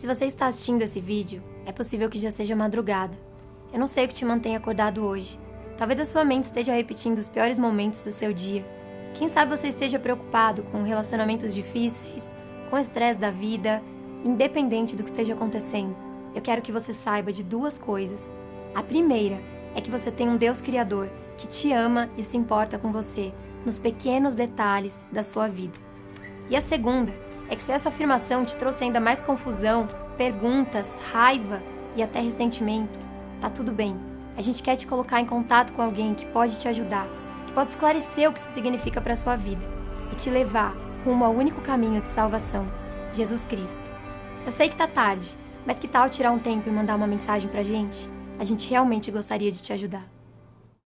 Se você está assistindo esse vídeo, é possível que já seja madrugada. Eu não sei o que te mantém acordado hoje. Talvez a sua mente esteja repetindo os piores momentos do seu dia. Quem sabe você esteja preocupado com relacionamentos difíceis, com o estresse da vida, independente do que esteja acontecendo. Eu quero que você saiba de duas coisas. A primeira é que você tem um Deus Criador que te ama e se importa com você nos pequenos detalhes da sua vida. E a segunda é que se essa afirmação te trouxe ainda mais confusão, perguntas, raiva e até ressentimento, tá tudo bem. A gente quer te colocar em contato com alguém que pode te ajudar, que pode esclarecer o que isso significa para sua vida e te levar rumo ao único caminho de salvação, Jesus Cristo. Eu sei que tá tarde, mas que tal tirar um tempo e mandar uma mensagem pra gente? A gente realmente gostaria de te ajudar.